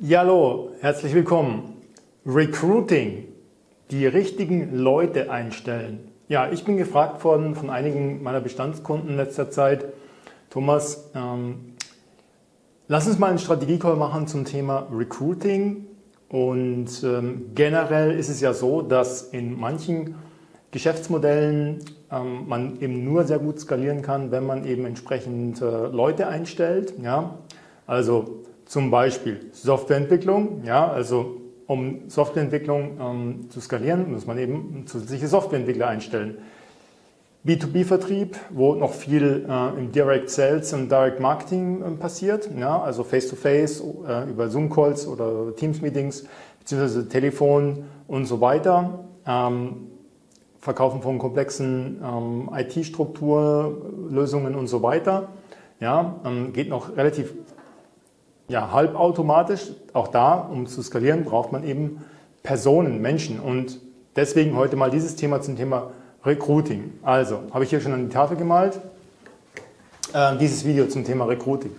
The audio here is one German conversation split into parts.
Ja, hallo, herzlich willkommen. Recruiting, die richtigen Leute einstellen. Ja, ich bin gefragt worden von einigen meiner Bestandskunden in letzter Zeit, Thomas, ähm, lass uns mal einen Strategiecall machen zum Thema Recruiting. Und ähm, generell ist es ja so, dass in manchen Geschäftsmodellen ähm, man eben nur sehr gut skalieren kann, wenn man eben entsprechend äh, Leute einstellt. Ja? Also zum Beispiel Softwareentwicklung, ja, also um Softwareentwicklung ähm, zu skalieren, muss man eben zusätzliche Softwareentwickler einstellen. B2B-Vertrieb, wo noch viel äh, im Direct Sales und Direct Marketing äh, passiert, ja, also Face-to-Face -face, äh, über Zoom-Calls oder Teams-Meetings, beziehungsweise Telefon und so weiter. Ähm, Verkaufen von komplexen ähm, IT-Strukturlösungen und so weiter. Ja, ähm, geht noch relativ ja, halbautomatisch. Auch da, um zu skalieren, braucht man eben Personen, Menschen. Und deswegen heute mal dieses Thema zum Thema Recruiting. Also, habe ich hier schon an die Tafel gemalt, äh, dieses Video zum Thema Recruiting.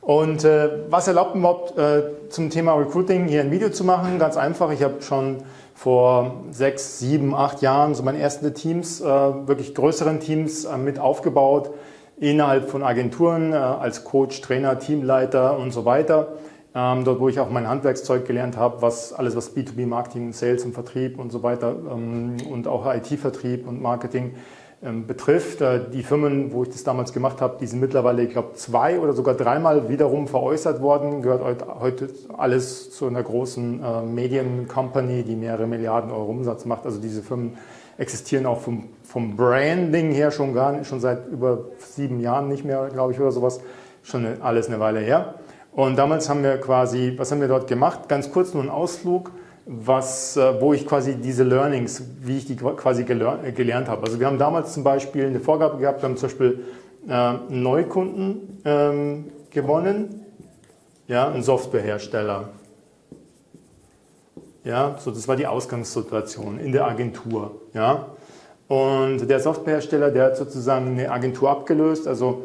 Und äh, was erlaubt überhaupt äh, zum Thema Recruiting hier ein Video zu machen? Ganz einfach, ich habe schon vor sechs, sieben, acht Jahren so meine ersten Teams, äh, wirklich größeren Teams äh, mit aufgebaut, innerhalb von Agenturen äh, als Coach, Trainer, Teamleiter und so weiter. Ähm, dort, wo ich auch mein Handwerkszeug gelernt habe, was alles, was B2B-Marketing, Sales und Vertrieb und so weiter ähm, und auch IT-Vertrieb und Marketing ähm, betrifft. Äh, die Firmen, wo ich das damals gemacht habe, die sind mittlerweile, ich glaube, zwei oder sogar dreimal wiederum veräußert worden. Gehört heute alles zu einer großen äh, Medien-Company, die mehrere Milliarden Euro Umsatz macht. Also diese Firmen existieren auch vom, vom Branding her schon gar schon seit über sieben Jahren nicht mehr, glaube ich, oder sowas. Schon alles eine Weile her. Und damals haben wir quasi, was haben wir dort gemacht? Ganz kurz nur ein Ausflug, was, äh, wo ich quasi diese Learnings, wie ich die quasi gelernt habe. Also wir haben damals zum Beispiel eine Vorgabe gehabt, wir haben zum Beispiel äh, Neukunden ähm, gewonnen, ja, ein Softwarehersteller. Ja, so das war die Ausgangssituation in der Agentur. Ja. Und der Softwarehersteller, der hat sozusagen eine Agentur abgelöst, also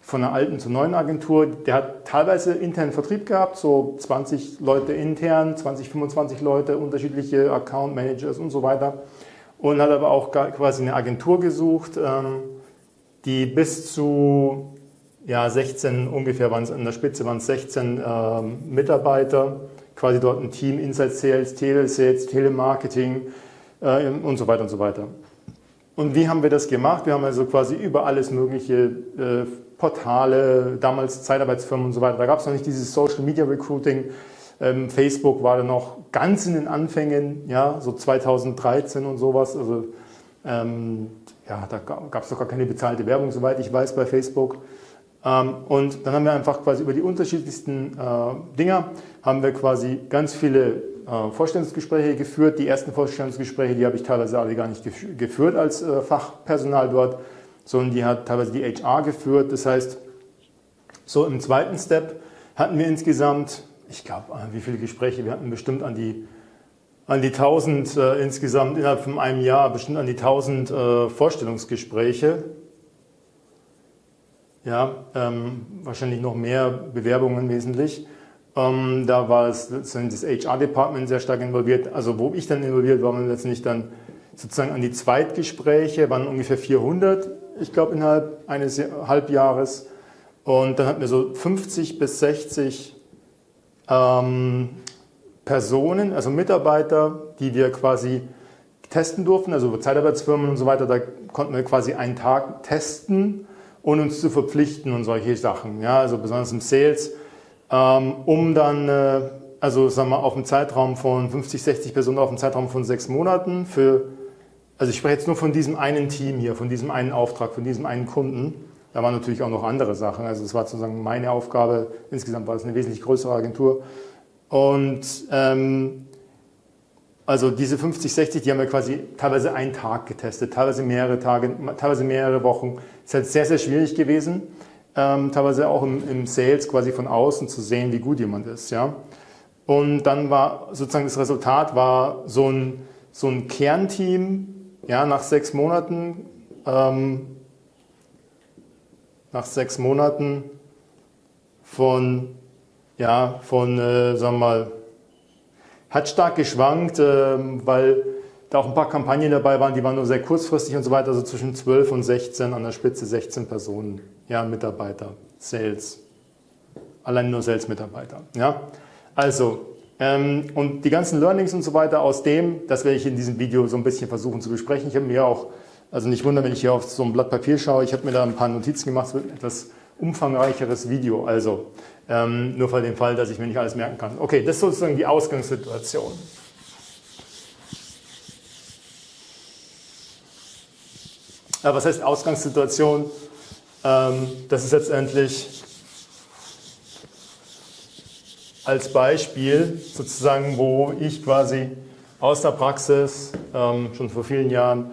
von einer alten zur neuen Agentur. Der hat teilweise internen Vertrieb gehabt, so 20 Leute intern, 20, 25 Leute, unterschiedliche Account Managers und so weiter. Und hat aber auch quasi eine Agentur gesucht, ähm, die bis zu ja, 16, ungefähr waren es an der Spitze waren es 16 ähm, Mitarbeiter, quasi dort ein Team, Inside Sales, Telesales, Telemarketing äh, und so weiter und so weiter. Und wie haben wir das gemacht? Wir haben also quasi über alles mögliche äh, Portale, damals Zeitarbeitsfirmen und so weiter. Da gab es noch nicht dieses Social Media Recruiting. Ähm, Facebook war da noch ganz in den Anfängen, ja, so 2013 und sowas. Also ähm, ja, da gab es doch gar keine bezahlte Werbung, soweit ich weiß, bei Facebook. Ähm, und dann haben wir einfach quasi über die unterschiedlichsten äh, Dinger, haben wir quasi ganz viele äh, Vorstellungsgespräche geführt. Die ersten Vorstellungsgespräche, die habe ich teilweise alle gar nicht geführt als äh, Fachpersonal dort sondern die hat teilweise die HR geführt. Das heißt, so im zweiten Step hatten wir insgesamt, ich glaube, wie viele Gespräche, wir hatten bestimmt an die, an die 1000 äh, insgesamt innerhalb von einem Jahr, bestimmt an die 1000 äh, Vorstellungsgespräche. Ja, ähm, wahrscheinlich noch mehr Bewerbungen wesentlich. Ähm, da war es, das HR-Department sehr stark involviert. Also wo ich dann involviert war, man letztendlich dann sozusagen an die Zweitgespräche, waren ungefähr 400 ich glaube innerhalb eines Halbjahres. Und dann hatten wir so 50 bis 60 ähm, Personen, also Mitarbeiter, die wir quasi testen durften, also Zeitarbeitsfirmen und so weiter, da konnten wir quasi einen Tag testen und uns zu verpflichten und solche Sachen, ja, also besonders im Sales, ähm, um dann, äh, also sagen wir auf einen Zeitraum von 50, 60 Personen auf einen Zeitraum von sechs Monaten für also ich spreche jetzt nur von diesem einen Team hier, von diesem einen Auftrag, von diesem einen Kunden. Da waren natürlich auch noch andere Sachen. Also es war sozusagen meine Aufgabe. Insgesamt war es eine wesentlich größere Agentur. Und ähm, also diese 50, 60, die haben wir quasi teilweise einen Tag getestet, teilweise mehrere Tage, teilweise mehrere Wochen. Es ist halt sehr, sehr schwierig gewesen, ähm, teilweise auch im, im, Sales quasi von außen zu sehen, wie gut jemand ist. Ja? Und dann war sozusagen das Resultat war so ein, so ein Kernteam, ja, nach sechs Monaten, ähm, nach sechs Monaten von ja, von, äh, sagen wir mal, hat stark geschwankt, äh, weil da auch ein paar Kampagnen dabei waren, die waren nur sehr kurzfristig und so weiter, also zwischen 12 und 16, an der Spitze 16 Personen, ja, Mitarbeiter, Sales, allein nur Sales-Mitarbeiter, ja. Also, ähm, und die ganzen Learnings und so weiter aus dem, das werde ich in diesem Video so ein bisschen versuchen zu besprechen. Ich habe mir auch, also nicht wundern, wenn ich hier auf so ein Blatt Papier schaue, ich habe mir da ein paar Notizen gemacht, es wird ein etwas umfangreicheres Video, also ähm, nur für den Fall, dass ich mir nicht alles merken kann. Okay, das ist sozusagen die Ausgangssituation. Ja, was heißt Ausgangssituation? Ähm, das ist letztendlich als Beispiel sozusagen, wo ich quasi aus der Praxis ähm, schon vor vielen Jahren,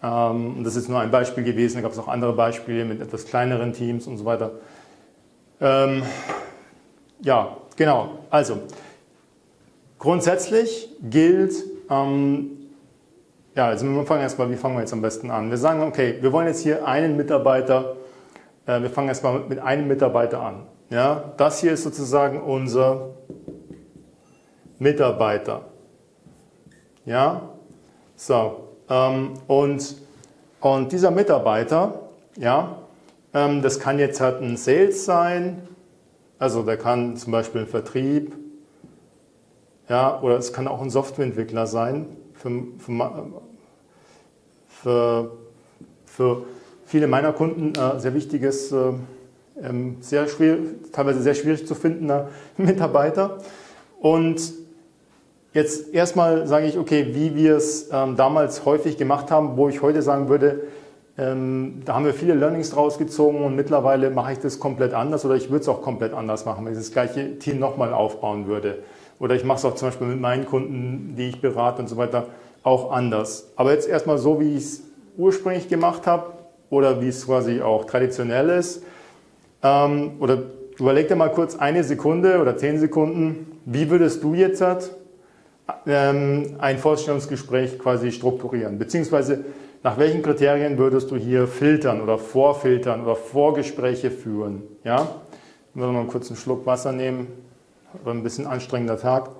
ähm, und das ist nur ein Beispiel gewesen, da gab es auch andere Beispiele mit etwas kleineren Teams und so weiter. Ähm, ja, genau. Also, grundsätzlich gilt, ähm, ja, also wir fangen erstmal, wie fangen wir jetzt am besten an? Wir sagen, okay, wir wollen jetzt hier einen Mitarbeiter, äh, wir fangen erstmal mit einem Mitarbeiter an. Ja, das hier ist sozusagen unser Mitarbeiter. Ja, so, ähm, und, und dieser Mitarbeiter, ja, ähm, das kann jetzt halt ein Sales sein, also der kann zum Beispiel ein Vertrieb, ja, oder es kann auch ein Softwareentwickler sein für, für, für, für viele meiner Kunden äh, sehr wichtiges, äh, ähm, sehr schwer, teilweise sehr schwierig zu findender Mitarbeiter. Und jetzt erstmal sage ich, okay, wie wir es ähm, damals häufig gemacht haben, wo ich heute sagen würde, ähm, da haben wir viele Learnings draus gezogen und mittlerweile mache ich das komplett anders oder ich würde es auch komplett anders machen, wenn ich das gleiche Team nochmal aufbauen würde. Oder ich mache es auch zum Beispiel mit meinen Kunden, die ich berate und so weiter, auch anders. Aber jetzt erstmal so, wie ich es ursprünglich gemacht habe oder wie es quasi auch traditionell ist. Ähm, oder überleg dir mal kurz eine Sekunde oder zehn Sekunden, wie würdest du jetzt ähm, ein Vorstellungsgespräch quasi strukturieren? Beziehungsweise nach welchen Kriterien würdest du hier filtern oder vorfiltern oder Vorgespräche führen? Ja? Ich will mal kurz einen Schluck Wasser nehmen, war ein bisschen anstrengender Tag.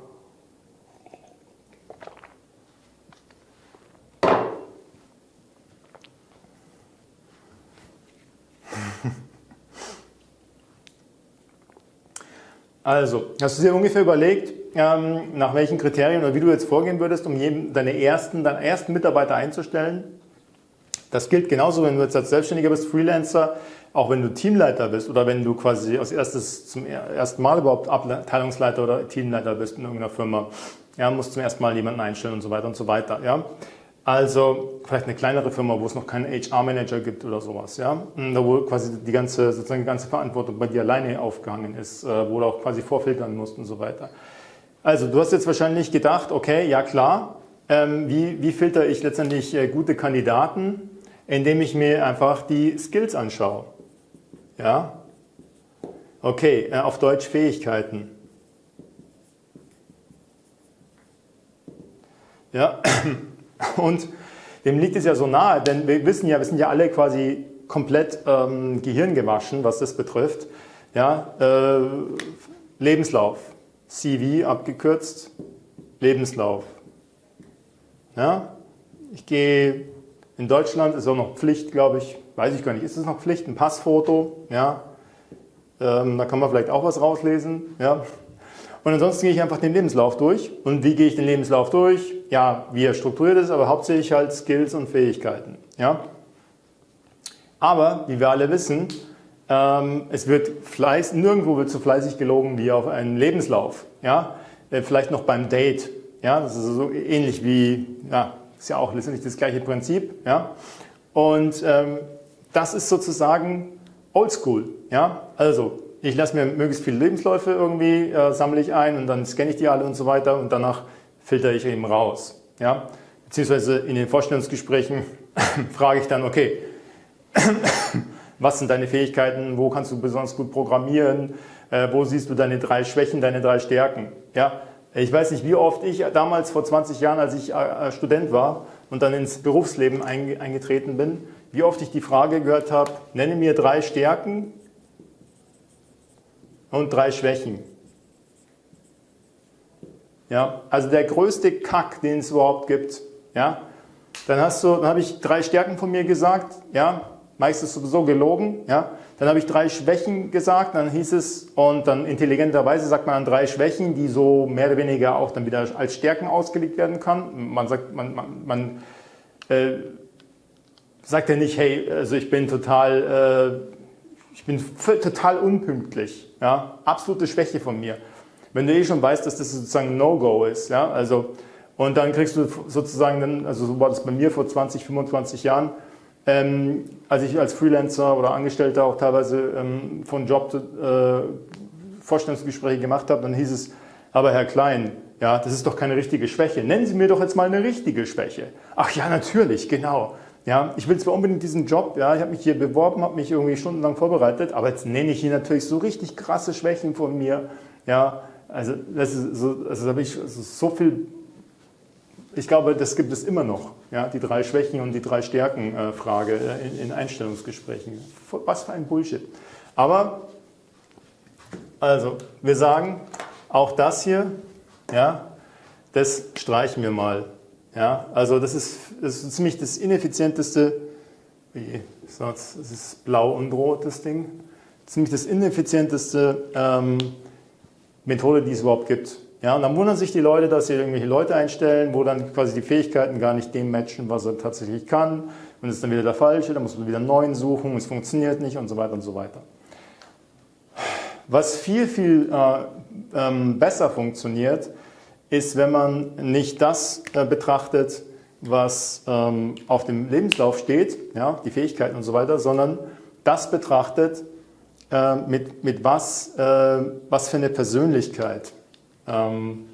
Also, hast du dir ungefähr überlegt, ähm, nach welchen Kriterien oder wie du jetzt vorgehen würdest, um deine ersten, deinen ersten Mitarbeiter einzustellen? Das gilt genauso, wenn du jetzt als Selbstständiger bist, Freelancer, auch wenn du Teamleiter bist oder wenn du quasi als erstes zum ersten Mal überhaupt Abteilungsleiter oder Teamleiter bist in irgendeiner Firma. Ja, musst zum ersten Mal jemanden einstellen und so weiter und so weiter. Ja. Also vielleicht eine kleinere Firma, wo es noch keinen HR-Manager gibt oder sowas, ja, da wo quasi die ganze, sozusagen die ganze Verantwortung bei dir alleine aufgehangen ist, äh, wo du auch quasi vorfiltern musst und so weiter. Also du hast jetzt wahrscheinlich gedacht, okay, ja klar, ähm, wie, wie filter ich letztendlich äh, gute Kandidaten? indem ich mir einfach die Skills anschaue. Ja? Okay, äh, auf Deutsch Fähigkeiten. Ja, und dem liegt es ja so nahe, denn wir wissen ja, wir sind ja alle quasi komplett ähm, gehirngewaschen, was das betrifft. Ja, äh, Lebenslauf, CV abgekürzt, Lebenslauf. Ja, ich gehe in Deutschland ist auch noch Pflicht, glaube ich, weiß ich gar nicht, ist es noch Pflicht, ein Passfoto, ja, ähm, da kann man vielleicht auch was rauslesen, ja. Und ansonsten gehe ich einfach den Lebenslauf durch. Und wie gehe ich den Lebenslauf durch? Ja, wie er strukturiert ist, aber hauptsächlich halt Skills und Fähigkeiten, ja. Aber, wie wir alle wissen, ähm, es wird Fleiß, nirgendwo wird so fleißig gelogen wie auf einen Lebenslauf, ja. Äh, vielleicht noch beim Date, ja, das ist so ähnlich wie, ja, ist ja auch letztendlich das gleiche Prinzip. Ja? Und ähm, das ist sozusagen Oldschool. Ja? Also ich lasse mir möglichst viele Lebensläufe irgendwie, äh, sammle ich ein und dann scanne ich die alle und so weiter und danach filtere ich eben raus. Ja? Beziehungsweise in den Vorstellungsgesprächen frage ich dann, okay, was sind deine Fähigkeiten, wo kannst du besonders gut programmieren, äh, wo siehst du deine drei Schwächen, deine drei Stärken. Ja? Ich weiß nicht, wie oft ich damals vor 20 Jahren, als ich äh, Student war und dann ins Berufsleben eingetreten bin, wie oft ich die Frage gehört habe, nenne mir drei Stärken und drei Schwächen. ja, also der größte Kack, den es überhaupt gibt, ja, dann hast du, dann habe ich drei Stärken von mir gesagt, ja, meistens sowieso gelogen, ja, dann habe ich drei Schwächen gesagt, dann hieß es, und dann intelligenterweise sagt man drei Schwächen, die so mehr oder weniger auch dann wieder als Stärken ausgelegt werden kann. Man sagt, man, man, man äh, sagt ja nicht, hey, also ich bin total, äh, ich bin total unpünktlich, ja, absolute Schwäche von mir. Wenn du eh schon weißt, dass das sozusagen No-Go ist, ja, also, und dann kriegst du sozusagen, dann, also so war das bei mir vor 20, 25 Jahren, ähm, als ich als Freelancer oder Angestellter auch teilweise ähm, von Job äh, Vorstellungsgespräche gemacht habe, dann hieß es, aber Herr Klein, ja, das ist doch keine richtige Schwäche. Nennen Sie mir doch jetzt mal eine richtige Schwäche. Ach ja, natürlich, genau. Ja, ich will zwar unbedingt diesen Job, ja, ich habe mich hier beworben, habe mich irgendwie stundenlang vorbereitet, aber jetzt nenne ich hier natürlich so richtig krasse Schwächen von mir. Ja, also das ist so, also da habe ich so viel ich glaube, das gibt es immer noch, ja, die drei Schwächen und die drei Stärken-Frage äh, in, in, Einstellungsgesprächen. Was für ein Bullshit. Aber, also, wir sagen, auch das hier, ja, das streichen wir mal. Ja, also das ist, das ist ziemlich das ineffizienteste, wie, das ist blau und rot, das Ding, ziemlich das ineffizienteste ähm, Methode, die es überhaupt gibt. Ja, und dann wundern sich die Leute, dass sie irgendwelche Leute einstellen, wo dann quasi die Fähigkeiten gar nicht dem matchen, was er tatsächlich kann. Und es ist dann wieder der falsche, dann muss man wieder einen neuen suchen, es funktioniert nicht und so weiter und so weiter. Was viel, viel äh, ähm, besser funktioniert, ist, wenn man nicht das äh, betrachtet, was ähm, auf dem Lebenslauf steht, ja, die Fähigkeiten und so weiter, sondern das betrachtet, äh, mit, mit was, äh, was für eine Persönlichkeit ähm,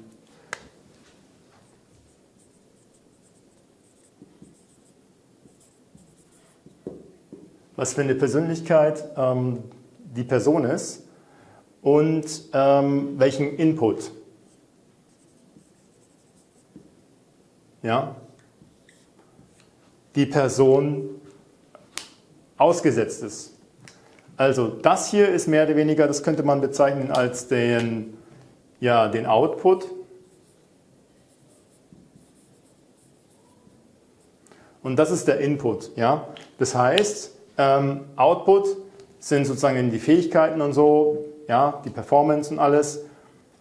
was für eine Persönlichkeit ähm, die Person ist und ähm, welchen Input. Ja, die Person ausgesetzt ist. Also das hier ist mehr oder weniger, das könnte man bezeichnen als den ja den Output und das ist der Input. Ja? Das heißt, ähm, Output sind sozusagen die Fähigkeiten und so, ja, die Performance und alles.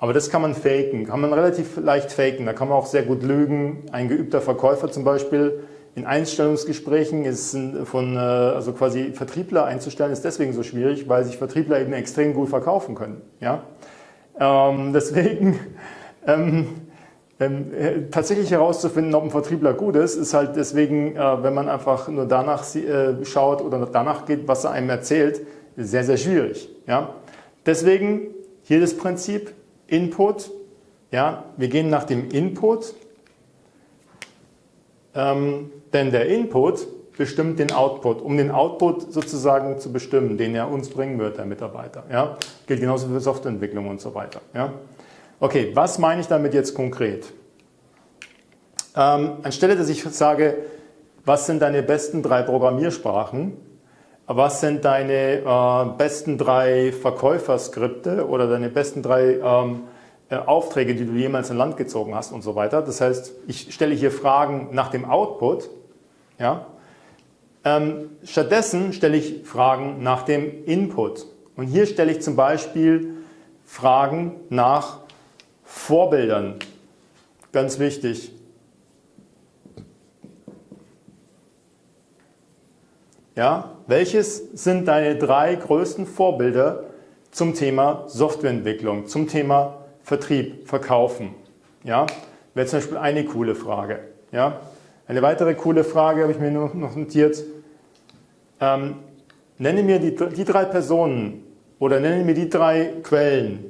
Aber das kann man faken, kann man relativ leicht faken. Da kann man auch sehr gut lügen. Ein geübter Verkäufer zum Beispiel in Einstellungsgesprächen ist von, äh, also quasi Vertriebler einzustellen, ist deswegen so schwierig, weil sich Vertriebler eben extrem gut verkaufen können. Ja? Ähm, deswegen ähm, ähm, tatsächlich herauszufinden, ob ein Vertriebler gut ist, ist halt deswegen, äh, wenn man einfach nur danach äh, schaut oder danach geht, was er einem erzählt, sehr, sehr schwierig. Ja? Deswegen hier das Prinzip Input. Ja? Wir gehen nach dem Input, ähm, denn der Input bestimmt den Output, um den Output sozusagen zu bestimmen, den er uns bringen wird, der Mitarbeiter. Ja? Gilt genauso für Softwareentwicklung und so weiter. Ja? Okay, was meine ich damit jetzt konkret? Ähm, anstelle, dass ich sage, was sind deine besten drei Programmiersprachen, was sind deine äh, besten drei Verkäuferskripte oder deine besten drei ähm, äh, Aufträge, die du jemals in Land gezogen hast und so weiter. Das heißt, ich stelle hier Fragen nach dem Output, ja, ähm, stattdessen stelle ich Fragen nach dem Input. Und hier stelle ich zum Beispiel Fragen nach Vorbildern. Ganz wichtig. Ja, welches sind deine drei größten Vorbilder zum Thema Softwareentwicklung, zum Thema Vertrieb, Verkaufen? Ja, wäre zum Beispiel eine coole Frage. Ja, eine weitere coole Frage habe ich mir noch notiert. Ähm, nenne mir die, die drei Personen oder nenne mir die drei Quellen.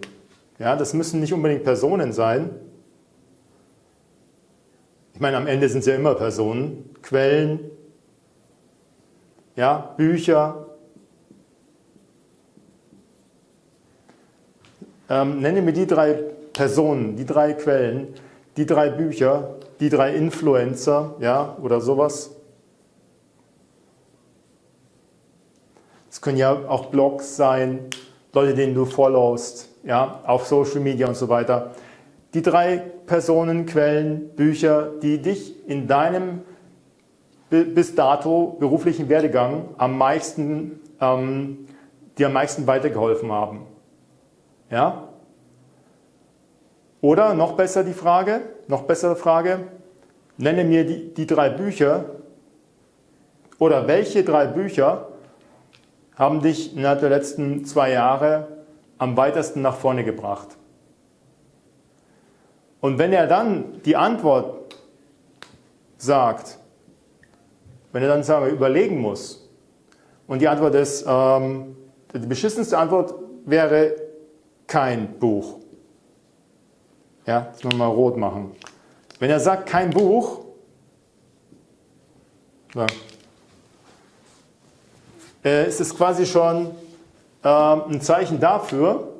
Ja, das müssen nicht unbedingt Personen sein. Ich meine, am Ende sind es ja immer Personen. Quellen, ja, Bücher. Ähm, nenne mir die drei Personen, die drei Quellen, die drei Bücher, die drei Influencer, ja, oder sowas. Es können ja auch Blogs sein, Leute, denen du followst, ja, auf Social Media und so weiter. die drei Personen, Quellen, Bücher, die dich in deinem bis dato beruflichen Werdegang am meisten, ähm, dir am meisten weitergeholfen haben. Ja? Oder noch besser die Frage, noch bessere Frage, nenne mir die, die drei Bücher oder welche drei Bücher haben dich innerhalb der letzten zwei Jahre am weitesten nach vorne gebracht? Und wenn er dann die Antwort sagt, wenn er dann sagen wir, überlegen muss, und die Antwort ist, ähm, die beschissenste Antwort wäre kein Buch. Ja, das müssen wir mal rot machen. Wenn er sagt, kein Buch, so, äh, ist es quasi schon äh, ein Zeichen dafür,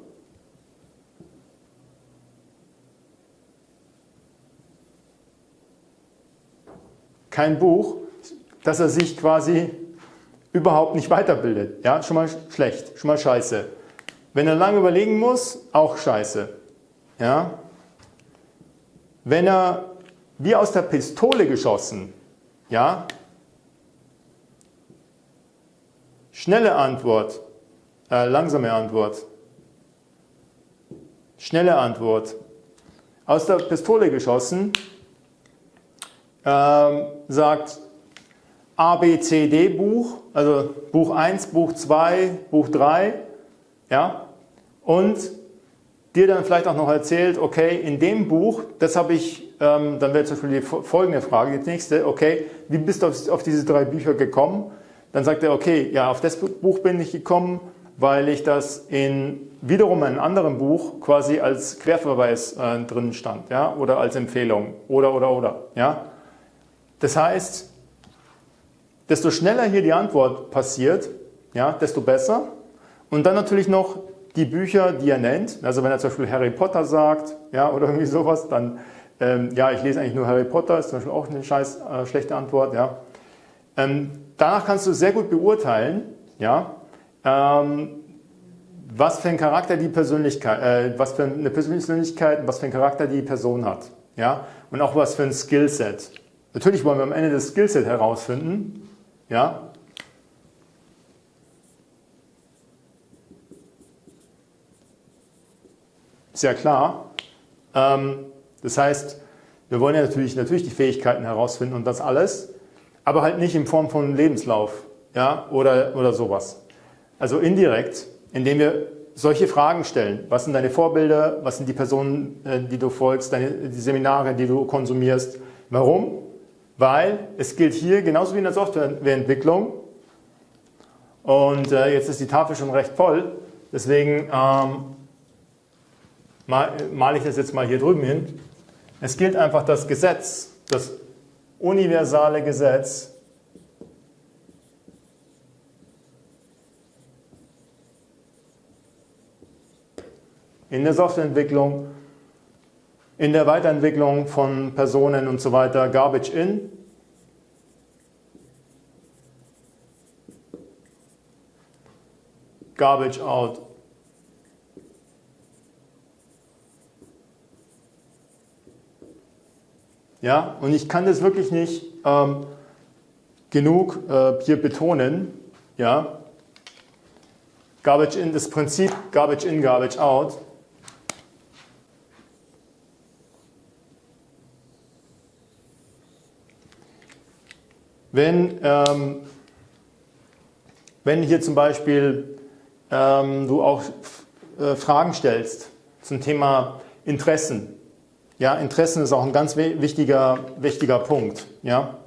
kein Buch, dass er sich quasi überhaupt nicht weiterbildet. Ja, schon mal schlecht, schon mal scheiße. Wenn er lange überlegen muss, auch scheiße. Ja? Wenn er wie aus der Pistole geschossen, ja, schnelle Antwort, äh, langsame Antwort, schnelle Antwort, aus der Pistole geschossen, ähm, sagt A, B, C, D Buch, also Buch 1, Buch 2, Buch 3, ja, und dir dann vielleicht auch noch erzählt, okay, in dem Buch, das habe ich, ähm, dann wäre zum Beispiel die folgende Frage, die nächste, okay, wie bist du auf, auf diese drei Bücher gekommen? Dann sagt er, okay, ja, auf das Buch bin ich gekommen, weil ich das in wiederum einem anderen Buch quasi als Querverweis äh, drin stand, ja, oder als Empfehlung, oder, oder, oder, ja. Das heißt, desto schneller hier die Antwort passiert, ja, desto besser. Und dann natürlich noch die Bücher, die er nennt. Also wenn er zum Beispiel Harry Potter sagt, ja, oder irgendwie sowas, dann, ähm, ja, ich lese eigentlich nur Harry Potter, ist zum Beispiel auch eine scheiß äh, schlechte Antwort, ja. Ähm, danach kannst du sehr gut beurteilen, ja, ähm, was für ein Charakter die Persönlichkeit, äh, was für eine Persönlichkeit, was für ein Charakter die Person hat, ja, und auch was für ein Skillset. Natürlich wollen wir am Ende das Skillset herausfinden, ja, Ist ja klar. Ähm, das heißt, wir wollen ja natürlich, natürlich die Fähigkeiten herausfinden und das alles, aber halt nicht in Form von Lebenslauf ja, oder, oder sowas. Also indirekt, indem wir solche Fragen stellen. Was sind deine Vorbilder? Was sind die Personen, äh, die du folgst? Deine, die Seminare, die du konsumierst? Warum? Weil es gilt hier, genauso wie in der Softwareentwicklung, und äh, jetzt ist die Tafel schon recht voll, deswegen ähm, male ich das jetzt mal hier drüben hin. Es gilt einfach das Gesetz, das universale Gesetz, in der Softwareentwicklung, in der Weiterentwicklung von Personen und so weiter, Garbage in, Garbage out. Ja, und ich kann das wirklich nicht ähm, genug äh, hier betonen. Ja, Garbage in, das Prinzip Garbage in, Garbage out. Wenn, ähm, wenn hier zum Beispiel ähm, du auch äh, Fragen stellst zum Thema Interessen, ja, Interessen ist auch ein ganz wichtiger, wichtiger Punkt. Ja.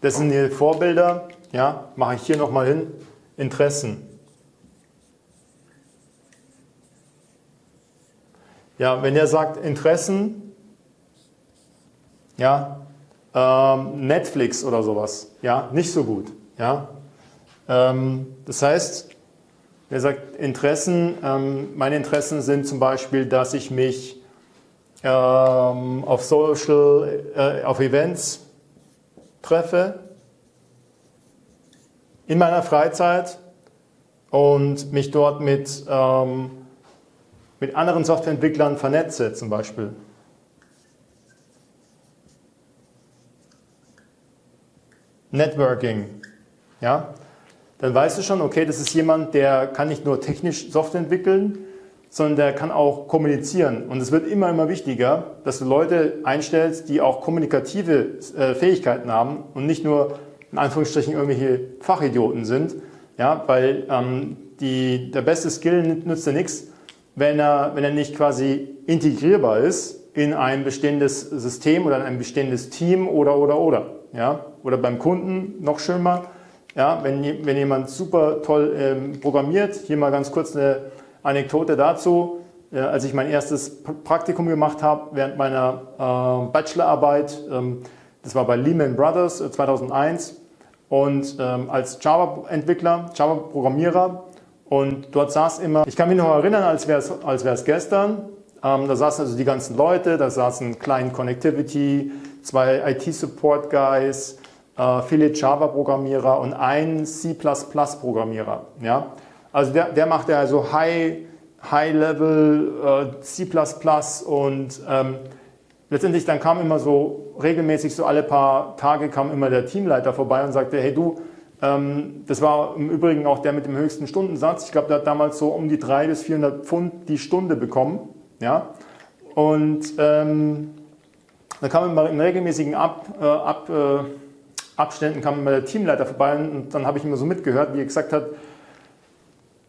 Das sind die Vorbilder. Ja, mache ich hier nochmal hin. Interessen. Ja, wenn er sagt Interessen, ja, ähm, Netflix oder sowas, ja, nicht so gut. Ja. Ähm, das heißt, er sagt Interessen. Ähm, meine Interessen sind zum Beispiel, dass ich mich ähm, auf Social, äh, auf Events treffe, in meiner Freizeit und mich dort mit, ähm, mit anderen Softwareentwicklern vernetze zum Beispiel. Networking. Ja? Dann weißt du schon, okay, das ist jemand, der kann nicht nur technisch Software entwickeln, sondern der kann auch kommunizieren. Und es wird immer, immer wichtiger, dass du Leute einstellst, die auch kommunikative äh, Fähigkeiten haben und nicht nur in Anführungsstrichen irgendwelche Fachidioten sind. Ja, weil ähm, die, der beste Skill nützt dir nichts, wenn er, wenn er nicht quasi integrierbar ist in ein bestehendes System oder in ein bestehendes Team oder, oder, oder. Ja? Oder beim Kunden noch schöner, ja? wenn, wenn jemand super toll ähm, programmiert. Hier mal ganz kurz eine Anekdote dazu. Äh, als ich mein erstes Praktikum gemacht habe, während meiner äh, Bachelorarbeit, ähm, das war bei Lehman Brothers äh, 2001 und ähm, als Java-Entwickler, Java-Programmierer und dort saß immer, ich kann mich noch erinnern, als wäre es als gestern, ähm, da saßen also die ganzen Leute, da saßen Client Connectivity, zwei IT-Support-Guys, äh, viele Java-Programmierer und ein C++-Programmierer. Ja? Also der, der machte also High, High-Level äh, C++ und ähm, letztendlich dann kam immer so regelmäßig, so alle paar Tage kam immer der Teamleiter vorbei und sagte, hey du, ähm, das war im Übrigen auch der mit dem höchsten Stundensatz. Ich glaube, der hat damals so um die 300 bis 400 Pfund die Stunde bekommen. Ja? Und ähm, da kam immer in regelmäßigen Ab, äh, Ab, äh, Abständen kam immer der Teamleiter vorbei und dann habe ich immer so mitgehört, wie er gesagt hat,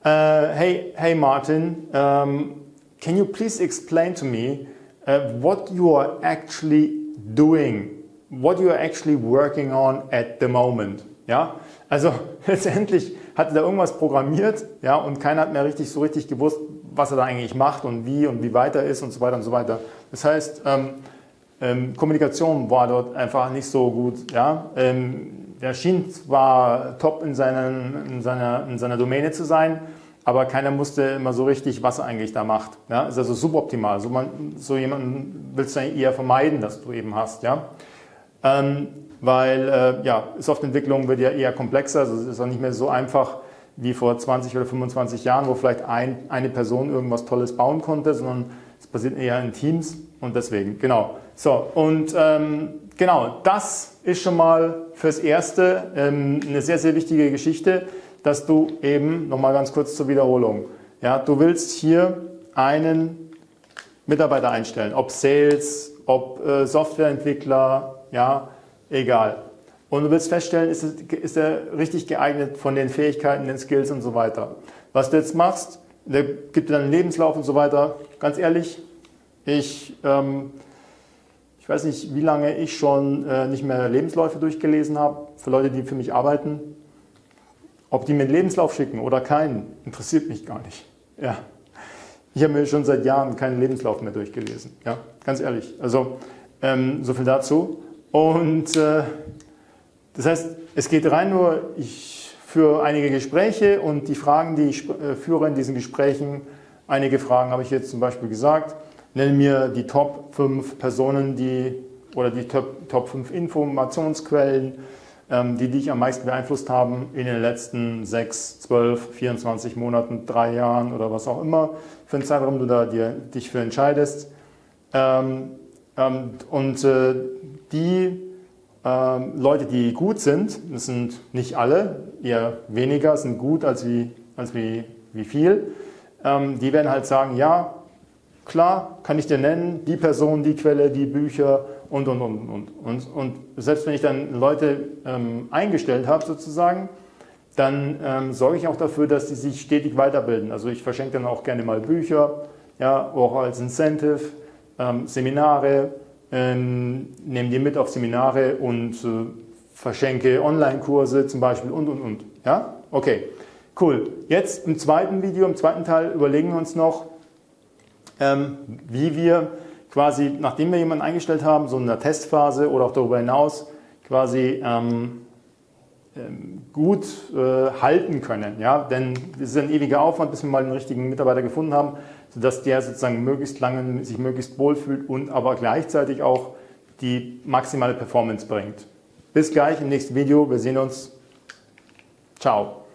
uh, hey, hey Martin, um, can you please explain to me uh, what you are actually doing, what you are actually working on at the moment? Ja, also letztendlich hatte da irgendwas programmiert ja, und keiner hat mehr richtig so richtig gewusst, was er da eigentlich macht und wie und wie weit er ist und so weiter und so weiter. Das heißt, ähm, ähm, Kommunikation war dort einfach nicht so gut. Ja? Ähm, der schien zwar top in, seinen, in, seiner, in seiner Domäne zu sein, aber keiner wusste immer so richtig, was er eigentlich da macht. Ja? Ist also suboptimal. So, man, so jemanden willst du eher vermeiden, dass du eben hast. Ja? Ähm, weil äh, ja, Softwareentwicklung wird ja eher komplexer, also es ist auch nicht mehr so einfach wie vor 20 oder 25 Jahren, wo vielleicht ein, eine Person irgendwas Tolles bauen konnte, sondern es passiert eher in Teams und deswegen, genau. So, und ähm, genau, das ist schon mal fürs Erste ähm, eine sehr, sehr wichtige Geschichte, dass du eben, nochmal ganz kurz zur Wiederholung, ja, du willst hier einen Mitarbeiter einstellen, ob Sales, ob äh, Softwareentwickler, ja, egal. Und du willst feststellen, ist, ist er richtig geeignet von den Fähigkeiten, den Skills und so weiter. Was du jetzt machst, der gibt dir dann einen Lebenslauf und so weiter. Ganz ehrlich, ich, ähm, ich weiß nicht, wie lange ich schon äh, nicht mehr Lebensläufe durchgelesen habe, für Leute, die für mich arbeiten. Ob die mir einen Lebenslauf schicken oder keinen, interessiert mich gar nicht. Ja. Ich habe mir schon seit Jahren keinen Lebenslauf mehr durchgelesen. Ja, ganz ehrlich. Also ähm, so viel dazu. Und äh, das heißt, es geht rein nur, ich führe einige Gespräche und die Fragen, die ich äh, führe in diesen Gesprächen, einige Fragen habe ich jetzt zum Beispiel gesagt, nenne mir die Top 5 Personen, die oder die Top, Top 5 Informationsquellen, ähm, die dich am meisten beeinflusst haben in den letzten 6, 12, 24 Monaten, drei Jahren oder was auch immer für einen Zeitraum du da dir, dich für entscheidest. Ähm, ähm, und äh, die ähm, Leute, die gut sind, das sind nicht alle, eher weniger, sind gut als wie, als wie, wie viel, ähm, die werden halt sagen, ja, klar, kann ich dir nennen, die Person, die Quelle, die Bücher und, und, und, und. Und, und selbst wenn ich dann Leute ähm, eingestellt habe sozusagen, dann ähm, sorge ich auch dafür, dass die sich stetig weiterbilden. Also ich verschenke dann auch gerne mal Bücher, ja, auch als Incentive, ähm, Seminare, ähm, nehme die mit auf Seminare und äh, verschenke Online-Kurse zum Beispiel und, und, und. Ja? Okay, cool. Jetzt im zweiten Video, im zweiten Teil überlegen wir uns noch, wie wir quasi, nachdem wir jemanden eingestellt haben, so in der Testphase oder auch darüber hinaus, quasi ähm, ähm, gut äh, halten können. Ja? Denn es ist ein ewiger Aufwand, bis wir mal den richtigen Mitarbeiter gefunden haben, sodass der sozusagen möglichst lange sich möglichst wohlfühlt und aber gleichzeitig auch die maximale Performance bringt. Bis gleich im nächsten Video. Wir sehen uns. Ciao.